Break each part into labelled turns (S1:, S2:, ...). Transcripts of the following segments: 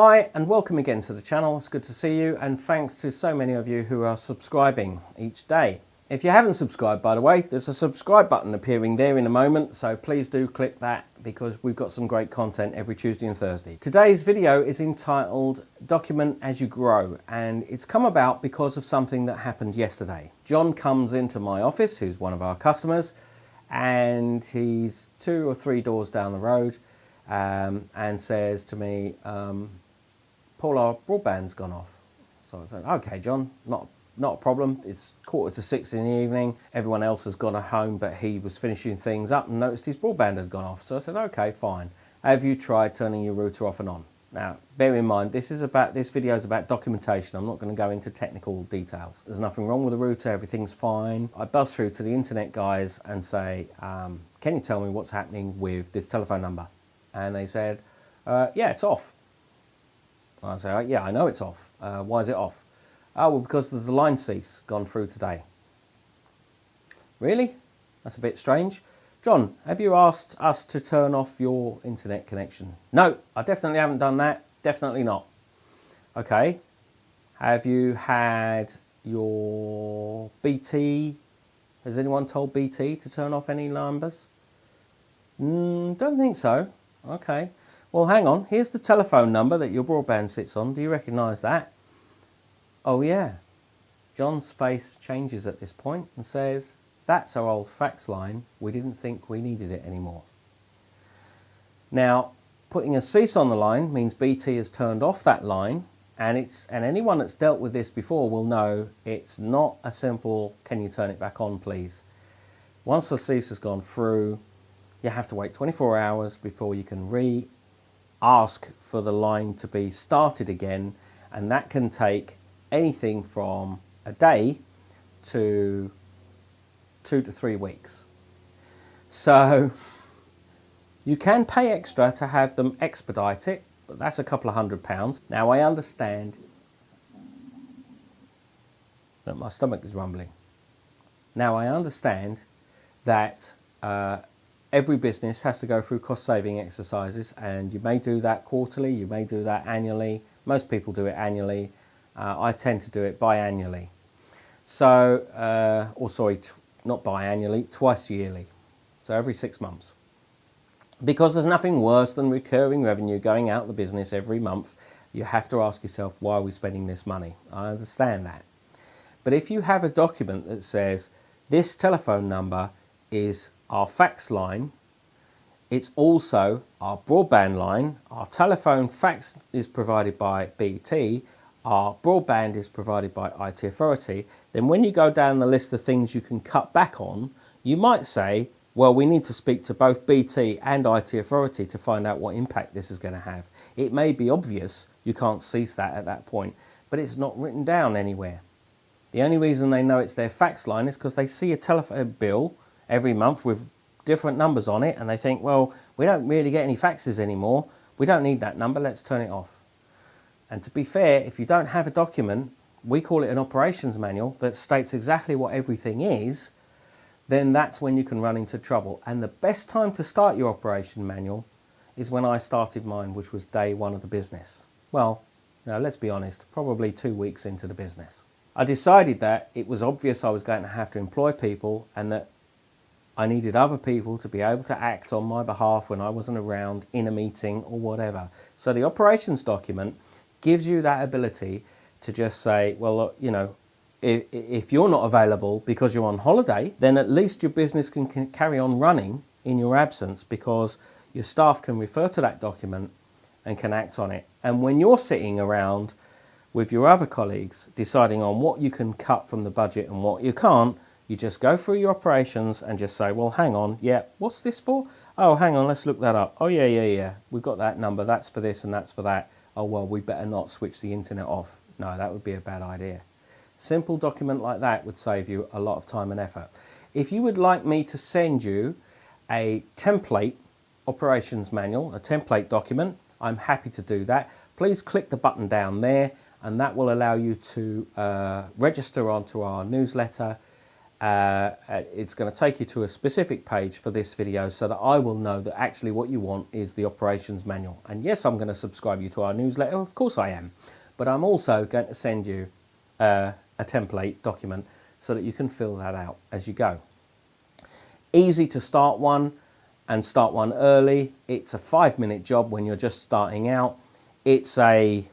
S1: Hi and welcome again to the channel. It's good to see you and thanks to so many of you who are subscribing each day. If you haven't subscribed by the way, there's a subscribe button appearing there in a moment so please do click that because we've got some great content every Tuesday and Thursday. Today's video is entitled Document As You Grow and it's come about because of something that happened yesterday. John comes into my office, who's one of our customers, and he's two or three doors down the road um, and says to me, um, Paul, our broadband's gone off. So I said, okay, John, not, not a problem. It's quarter to six in the evening. Everyone else has gone home, but he was finishing things up and noticed his broadband had gone off. So I said, okay, fine. Have you tried turning your router off and on? Now, bear in mind, this is about this video is about documentation. I'm not going to go into technical details. There's nothing wrong with the router. Everything's fine. I buzz through to the internet guys and say, um, can you tell me what's happening with this telephone number? And they said, uh, yeah, it's off. I say, yeah, I know it's off. Uh, why is it off? Oh, well, because there's a line cease gone through today. Really? That's a bit strange. John, have you asked us to turn off your internet connection? No, I definitely haven't done that. Definitely not. Okay. Have you had your BT? Has anyone told BT to turn off any numbers? Mm, don't think so. Okay. Well, hang on. Here's the telephone number that your broadband sits on. Do you recognise that? Oh, yeah. John's face changes at this point and says, that's our old fax line. We didn't think we needed it anymore. Now, putting a cease on the line means BT has turned off that line and it's and anyone that's dealt with this before will know it's not a simple can you turn it back on please once the cease has gone through you have to wait 24 hours before you can re ask for the line to be started again and that can take anything from a day to two to three weeks. So you can pay extra to have them expedite it, but that's a couple of hundred pounds. Now I understand that my stomach is rumbling. Now I understand that uh, every business has to go through cost saving exercises and you may do that quarterly, you may do that annually. Most people do it annually. Uh, I tend to do it biannually. So, uh, or sorry, not biannually, twice yearly. So every six months. Because there's nothing worse than recurring revenue going out the business every month. You have to ask yourself, why are we spending this money? I understand that. But if you have a document that says, this telephone number is our fax line, it's also our broadband line, our telephone fax is provided by BT, our broadband is provided by IT Authority, then when you go down the list of things you can cut back on, you might say, well, we need to speak to both BT and IT Authority to find out what impact this is going to have. It may be obvious, you can't cease that at that point, but it's not written down anywhere. The only reason they know it's their fax line is because they see a telephone bill every month with different numbers on it and they think, well, we don't really get any faxes anymore. We don't need that number, let's turn it off. And to be fair, if you don't have a document, we call it an operations manual that states exactly what everything is, then that's when you can run into trouble. And the best time to start your operation manual is when I started mine, which was day one of the business. Well, now let's be honest, probably two weeks into the business. I decided that it was obvious I was going to have to employ people and that I needed other people to be able to act on my behalf when I wasn't around in a meeting or whatever. So the operations document gives you that ability to just say, well, you know, if, if you're not available because you're on holiday, then at least your business can, can carry on running in your absence because your staff can refer to that document and can act on it. And when you're sitting around with your other colleagues deciding on what you can cut from the budget and what you can't, you just go through your operations and just say, well, hang on, yeah, what's this for? Oh, hang on, let's look that up. Oh, yeah, yeah, yeah, we've got that number, that's for this and that's for that. Oh, well, we better not switch the internet off. No, that would be a bad idea. Simple document like that would save you a lot of time and effort. If you would like me to send you a template operations manual, a template document, I'm happy to do that. Please click the button down there and that will allow you to uh, register onto our newsletter uh, it's going to take you to a specific page for this video so that I will know that actually what you want is the operations manual. And yes, I'm going to subscribe you to our newsletter, of course I am. But I'm also going to send you uh, a template document so that you can fill that out as you go. Easy to start one and start one early. It's a five minute job when you're just starting out. It's a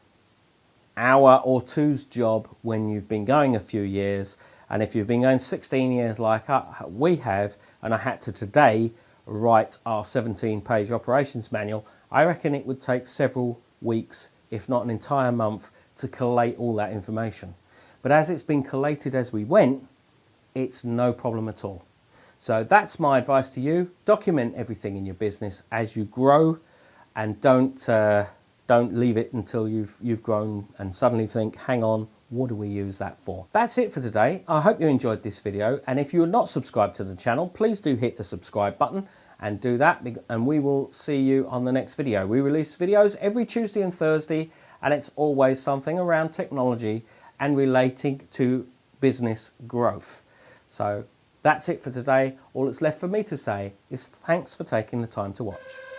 S1: hour or two's job when you've been going a few years and if you've been going 16 years like we have, and I had to today write our 17 page operations manual, I reckon it would take several weeks, if not an entire month, to collate all that information. But as it's been collated as we went, it's no problem at all. So that's my advice to you. Document everything in your business as you grow and don't, uh, don't leave it until you've, you've grown and suddenly think, hang on, what do we use that for? That's it for today. I hope you enjoyed this video and if you're not subscribed to the channel please do hit the subscribe button and do that and we will see you on the next video. We release videos every Tuesday and Thursday and it's always something around technology and relating to business growth. So that's it for today. All that's left for me to say is thanks for taking the time to watch.